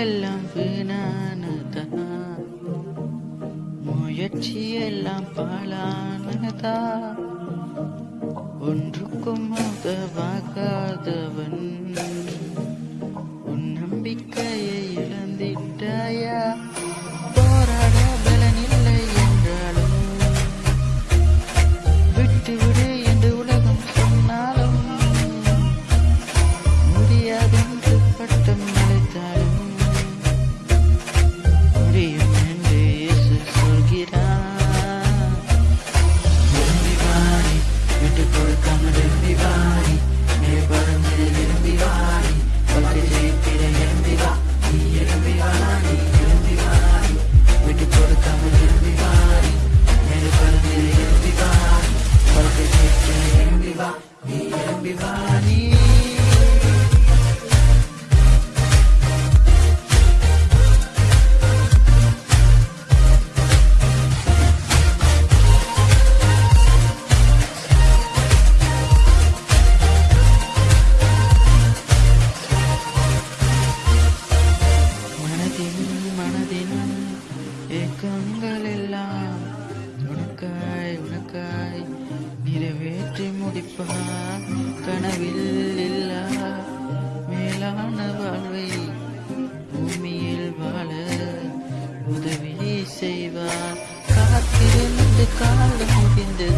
எல்லாம் வீணானதா முயற்சி எல்லாம் பாலானதா? ஒன்றுக்கும் உதவாகாதவன். உன் நம்பிக்கை நீ ஏக்கங்கள் எல்லாம் உனக்காய் உனக்காய் நிறைவேற்றி முடிப்பார் கனவில் இல்லா மேலான வாழ்வை பூமியில் வாழ உதவி செய்வார். காத்திருந்து காலம் முடிந்தது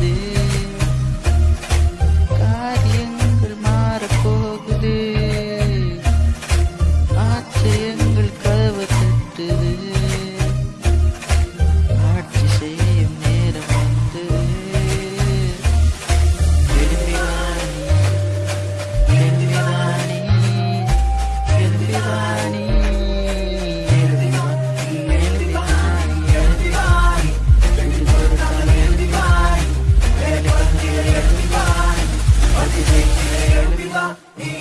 Yeah.